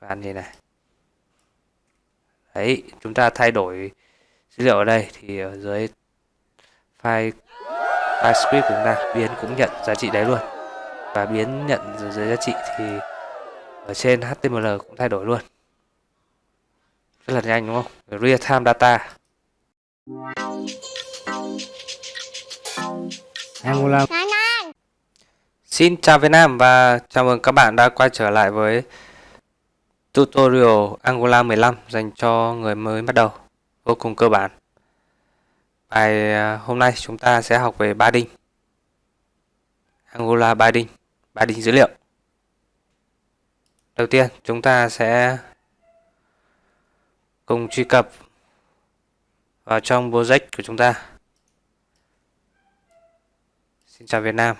và như này. Đấy chúng ta thay đổi dữ liệu ở đây thì ở dưới file file script của chúng ta biến cũng nhận giá trị đấy luôn. Và biến nhận dưới giá trị thì ở trên HTML cũng thay đổi luôn. Rất là nhanh đúng không? Real time data. Angular Xin chào Việt Nam và chào mừng các bạn đã quay trở lại với tutorial Angular 15 dành cho người mới bắt đầu vô cùng cơ bản. Bài à, hôm nay chúng ta sẽ học về padding. Angular ba padding dữ liệu. Đầu tiên, chúng ta sẽ cùng truy cập vào trong project của chúng ta. Xin chào Việt Nam.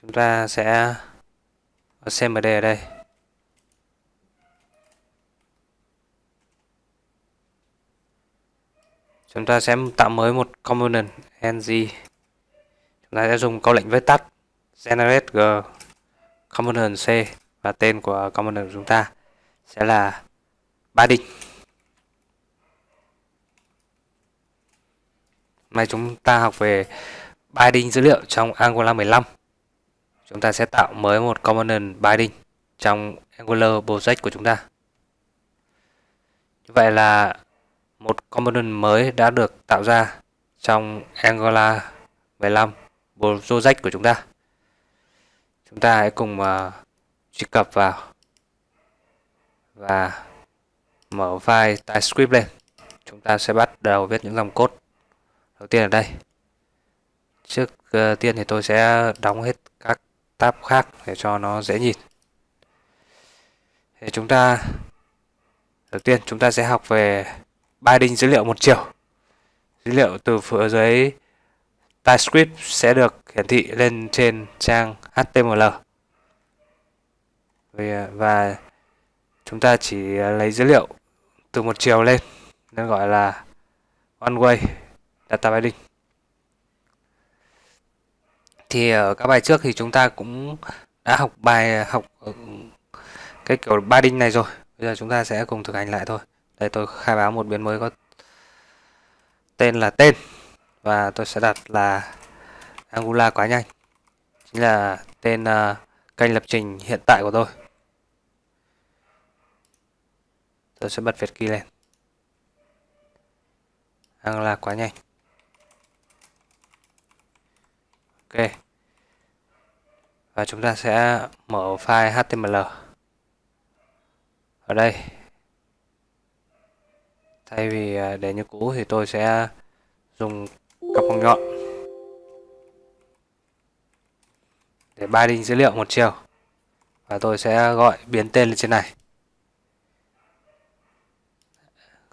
Chúng ta sẽ có CMD ở đây. Chúng ta sẽ tạo mới một component ng. Chúng ta sẽ dùng câu lệnh viết tắt, generate g, component c và tên của component của chúng ta sẽ là ba Hôm nay chúng ta học về binding dữ liệu trong Angular 15. Chúng ta sẽ tạo mới một component binding trong Angular project của chúng ta. Như vậy là một component mới đã được tạo ra trong Angular 15 project của chúng ta. Chúng ta hãy cùng uh, truy cập vào và mở file TypeScript lên. Chúng ta sẽ bắt đầu viết những dòng code đầu tiên ở đây. Trước uh, tiên thì tôi sẽ đóng hết các tab khác để cho nó dễ nhìn. Thì chúng ta đầu tiên chúng ta sẽ học về binding dữ liệu một chiều. Dữ liệu từ phía dưới TypeScript sẽ được hiển thị lên trên trang HTML. Và chúng ta chỉ lấy dữ liệu từ một chiều lên, nên gọi là one way data binding thì ở các bài trước thì chúng ta cũng đã học bài, học ừ, cái kiểu binding này rồi bây giờ chúng ta sẽ cùng thực hành lại thôi đây tôi khai báo một biến mới có tên là tên. Và tôi sẽ đặt là Angular quá nhanh. Chính là tên uh, kênh lập trình hiện tại của tôi. Tôi sẽ bật Việt key lên. Angular quá nhanh. Ok. Và chúng ta sẽ mở file HTML ở đây thay vì à, để như cũ thì tôi sẽ dùng cặp bằng nhọn để binding dữ liệu một chiều. Và tôi sẽ gọi biến tên lên trên này.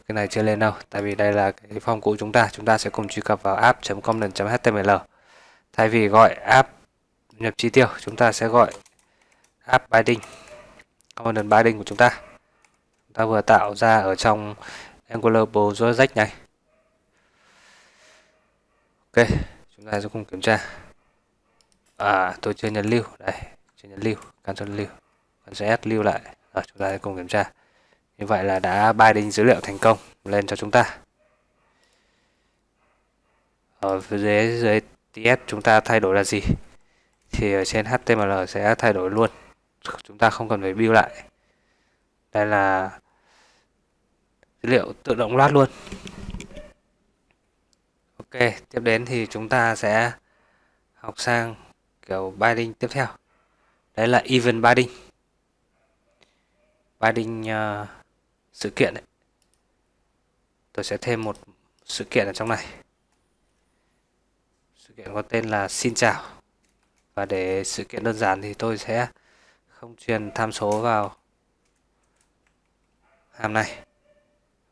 Cái này chưa lên đâu, tại vì đây là cái form cũ chúng ta. Chúng ta sẽ cùng truy cập vào app.component.html thay vì gọi app nhập chi tiêu, chúng ta sẽ gọi app binding component binding của chúng ta. Chúng ta vừa tạo ra ở trong Angular project này. Ok, chúng ta sẽ cùng kiểm tra. À tôi chưa nhấn lưu. Đây, chưa nhấn lưu. Cancel lưu. Ctrl S lưu lại. Rồi, chúng ta sẽ cùng kiểm tra. Như vậy là đã binding dữ liệu thành công lên cho chúng ta. Ở phía dưới dưới TS chúng ta thay đổi là gì? Thì ở trên HTML sẽ thay đổi luôn. Chúng ta không cần phải build lại. Đây là dữ liệu tự động loát luôn. Ok tiếp đến thì chúng ta sẽ học sang kiểu binding tiếp theo. Đấy là event binding. Binding uh, sự kiện đấy tôi sẽ thêm một sự kiện ở trong này. Sự kiện có tên là xin chào. Và để sự kiện đơn giản thì tôi sẽ không truyền tham số vào hàm này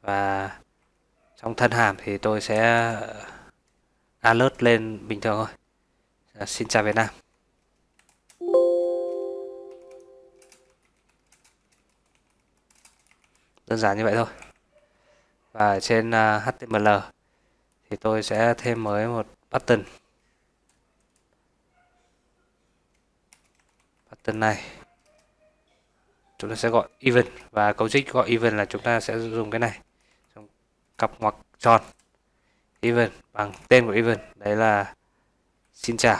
và trong thân hàm thì tôi sẽ ờ, alert lên bình thường thôi. Dạ, xin chào Việt Nam. Đơn giản như vậy thôi. Và trên ờ, HTML thì tôi sẽ thêm mới một button. Button này chúng ta sẽ gọi event và cấu trích gọi event là chúng ta sẽ dùng cái này cặp ngoặc tròn even bằng tên của even đấy là xin chào.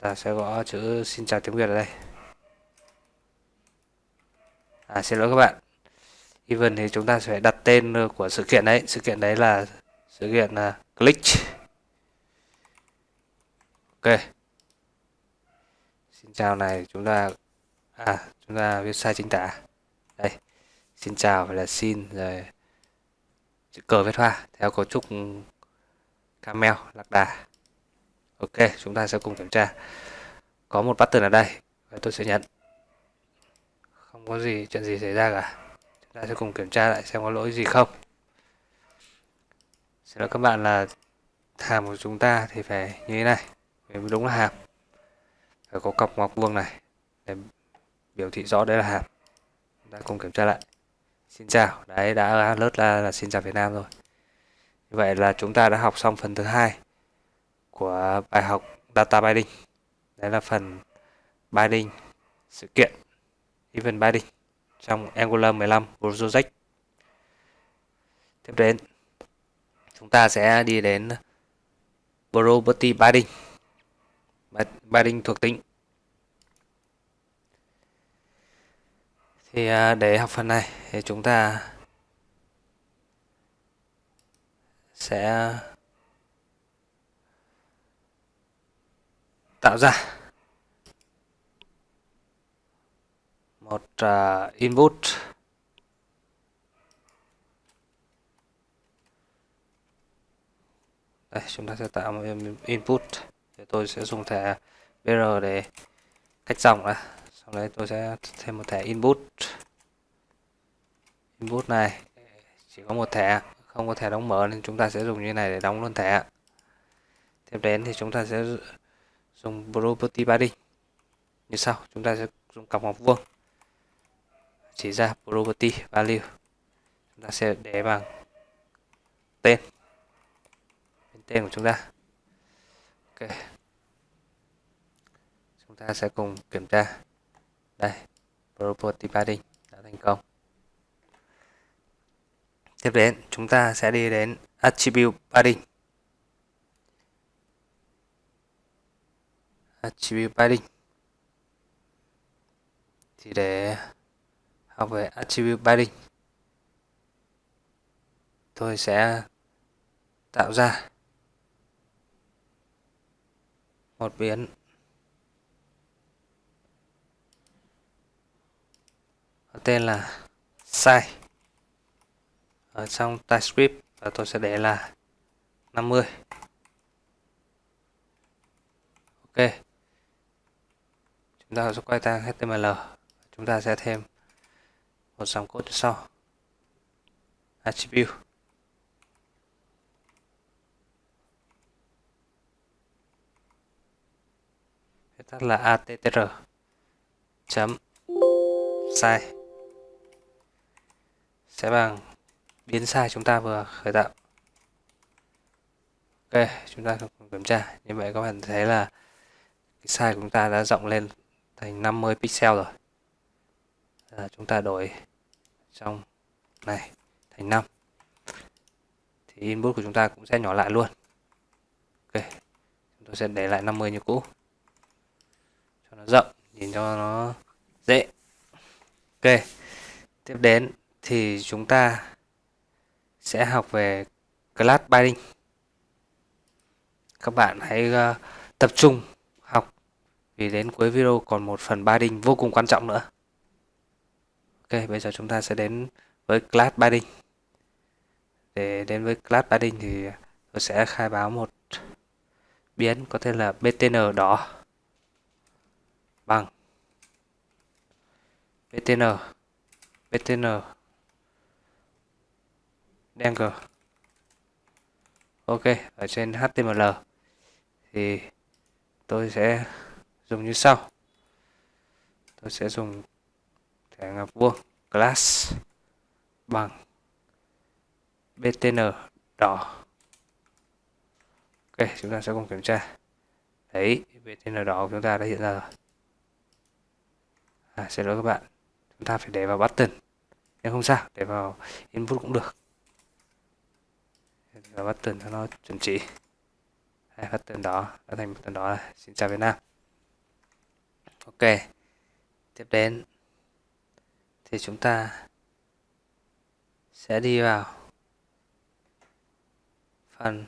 Ta sẽ gõ chữ xin chào tiếng Việt ở đây. À xin lỗi các bạn. Even thì chúng ta sẽ đặt tên của sự kiện đấy. Sự kiện đấy là sự kiện là click ok. Xin chào này, chúng ta à chúng ta viết sai chính tả. Đây, xin chào phải là xin rồi chữ cờ viết hoa theo cấu trúc camel lạc đà. Ok, chúng ta sẽ cùng kiểm tra. Có một button ở đây và tôi sẽ nhận. Không có gì, chuyện gì xảy ra cả. Chúng ta sẽ cùng kiểm tra lại xem có lỗi gì không. Xin lỗi các bạn là hàm của chúng ta thì phải như thế này. Vì đúng là hàm. Phải có cọc ngoặc vuông này để biểu thị rõ đấy là hàm chúng ta cùng kiểm tra lại. Xin chào. Đấy, đã lướt ra là xin chào Việt Nam rồi. Như vậy là chúng ta đã học xong phần thứ hai của bài học data binding. Đấy là phần binding sự kiện, event binding, trong Angular 15 Project tiếp đến, chúng ta sẽ đi đến property binding. Binding thuộc tính thì à, để học phần này thì chúng ta sẽ tạo ra một à, input. Đây, chúng ta sẽ tạo một input. Thì tôi sẽ dùng thẻ br để cách dòng ra sau đấy tôi sẽ thêm một thẻ input. Input này, chỉ có một thẻ, không có thẻ đóng mở nên chúng ta sẽ dùng như này để đóng luôn thẻ. Tiếp đến thì chúng ta sẽ dùng property binding như sau, chúng ta sẽ dùng cặp ngoặc vuông. Chỉ ra property value. Chúng ta sẽ để bằng tên. Tên của chúng ta. Ok. Chúng ta sẽ cùng kiểm tra đây property padding đã thành công. Tiếp đến, chúng ta sẽ đi đến attribute padding attribute padding thì để học về attribute padding tôi sẽ tạo ra một biến tên là size ở trong TypeScript, và tôi sẽ để là 50 ok. Chúng ta sẽ quay sang HTML chúng ta sẽ thêm một dòng code sau. Attribute. Tắt là attr chấm sai sẽ bằng biến sai chúng ta vừa khởi tạo. Ok chúng ta kiểm tra. Như vậy các bạn thấy là cái size của chúng ta đã rộng lên thành 50 pixel rồi. À, chúng ta đổi trong này thành 5 thì input của chúng ta cũng sẽ nhỏ lại luôn. Ok chúng tôi sẽ để lại 50 như cũ. Cho nó rộng nhìn cho nó dễ. Ok tiếp đến thì chúng ta sẽ học về class binding các bạn hãy uh, tập trung học vì đến cuối video còn một phần binding vô cùng quan trọng nữa. Ok bây giờ chúng ta sẽ đến với class binding để đến với class binding thì tôi sẽ khai báo một biến có tên là btn đỏ. Bằng. Btn btn Dangle Ok ở trên HTML thì tôi sẽ dùng như sau. Tôi sẽ dùng thẻ ngọc vuông class bằng btn đỏ. Ok chúng ta sẽ cùng kiểm tra. Đấy BTN đỏ của chúng ta đã hiện ra rồi. À, xin lỗi các bạn. Chúng ta phải để vào button. Nhưng không sao để vào input cũng được và button cho nó chuẩn chỉ. Hai button đó đã thành button đó xin chào Việt Nam. Ok, tiếp đến. Thì chúng ta sẽ đi vào phần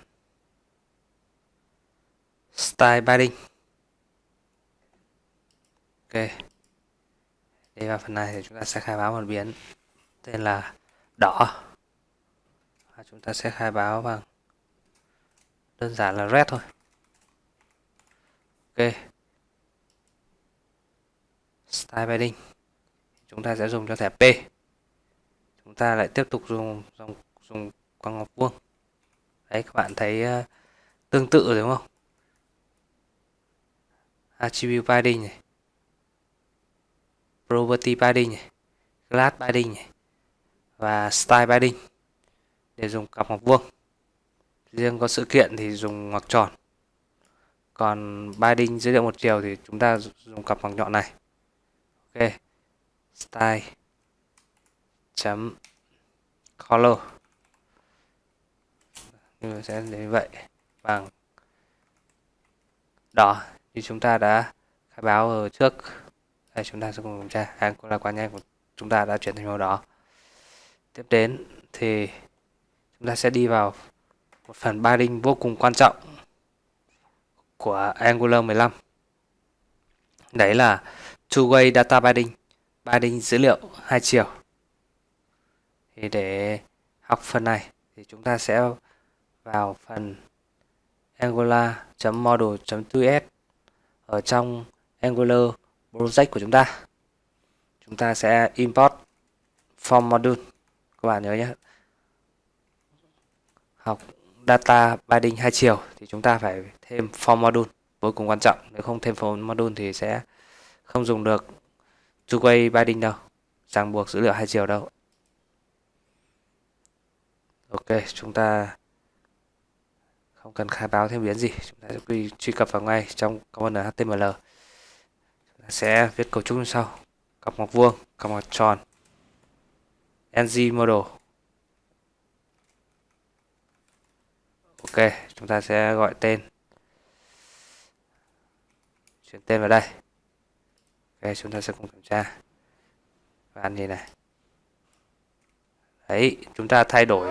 style padding ok, đi vào phần này thì chúng ta sẽ khai báo một biến tên là đỏ và chúng ta sẽ khai báo bằng đơn giản là red thôi. Ok. Style padding chúng ta sẽ dùng cho thẻ P. Chúng ta lại tiếp tục dùng dùng dùng quang ngọc vuông. Đấy các bạn thấy uh, tương tự rồi đúng không? Attribute padding này. Property padding này. Class padding này. Và style padding để dùng cặp ngoặc vuông. Riêng có sự kiện thì dùng ngoặc tròn. Còn binding dữ liệu một chiều thì chúng ta dùng cặp ngoặc nhọn này. Ok. Style. Chấm. Color. Như sẽ như vậy. Bằng đỏ. Như chúng ta đã khai báo ở trước. Đây, chúng ta sẽ cùng kiểm tra. Hàng cũng là quá nhanh của chúng ta đã chuyển thành màu đỏ. Tiếp đến thì chúng ta sẽ đi vào một phần padding vô cùng quan trọng của Angular 15 đấy là two-way data binding, binding dữ liệu hai chiều. Thì để học phần này thì chúng ta sẽ vào phần angular.model.2s ở trong Angular project của chúng ta. Chúng ta sẽ import form module. Các bạn nhớ nhé học data binding hai chiều thì chúng ta phải thêm form module. Vô cùng quan trọng nếu không thêm form module thì sẽ không dùng được two-way binding đâu ràng buộc dữ liệu hai chiều đâu. Ok chúng ta không cần khai báo thêm biến gì chúng ta sẽ truy, truy cập vào ngay trong component html chúng ta sẽ viết cấu trúc như sau. Cặp ngoặc vuông cặp ngoặc tròn ng model ok, chúng ta sẽ gọi tên. Chuyển tên vào đây. Ok, chúng ta sẽ cùng kiểm tra. Và ăn gì này? Đấy, chúng ta thay đổi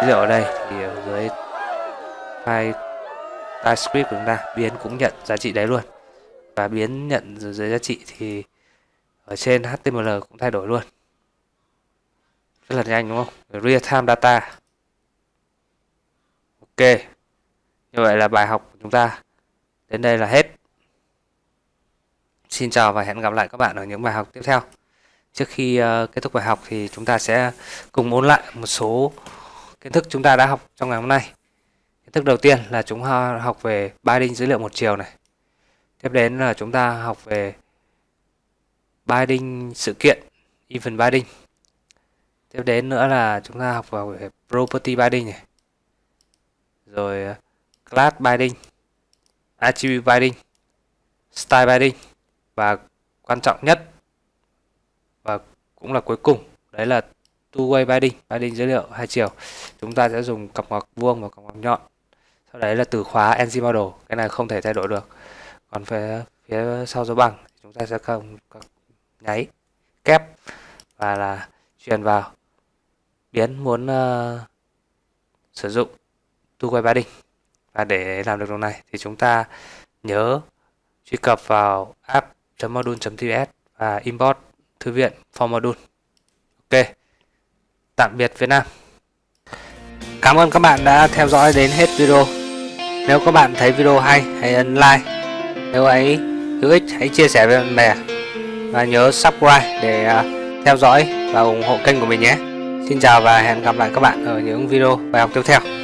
ví dụ ở đây. Thì ở dưới file TypeScript của chúng ta, biến cũng nhận giá trị đấy luôn. Và biến nhận dưới giá trị thì ở trên HTML cũng thay đổi luôn. Rất là nhanh, đúng không? Real time data ok. Như vậy là bài học của chúng ta đến đây là hết. Xin chào và hẹn gặp lại các bạn ở những bài học tiếp theo. Trước khi uh, kết thúc bài học thì chúng ta sẽ cùng ôn lại một số kiến thức chúng ta đã học trong ngày hôm nay. Kiến thức đầu tiên là chúng ta học về binding dữ liệu một chiều này. Tiếp đến là chúng ta học về binding sự kiện event binding tiếp đến nữa là chúng ta học vào về property binding này rồi ờ, class binding attribute binding style binding và quan trọng nhất và cũng là cuối cùng đấy là two-way binding binding dữ liệu hai chiều. Chúng ta sẽ dùng cặp ngoặc vuông và cặp ngoặc nhọn. Sau đấy là từ khóa ng model cái này không thể thay đổi được. Còn phía phía sau dấu bằng chúng ta sẽ không nháy kép và là truyền vào. Biến muốn uh, sử dụng túi quay ba đình và để làm được điều này thì chúng ta nhớ truy cập vào app.module.ts và import thư viện for module. Ok. Tạm biệt Việt Nam. Cảm ơn các bạn đã theo dõi đến hết video. Nếu các bạn thấy video hay, hãy ấn like. Nếu ấy hữu ích, hãy chia sẻ với bạn bè. Và nhớ subscribe để à, theo dõi và ủng hộ kênh của mình nhé. Xin chào và hẹn gặp lại các bạn ở những video bài học tiếp theo.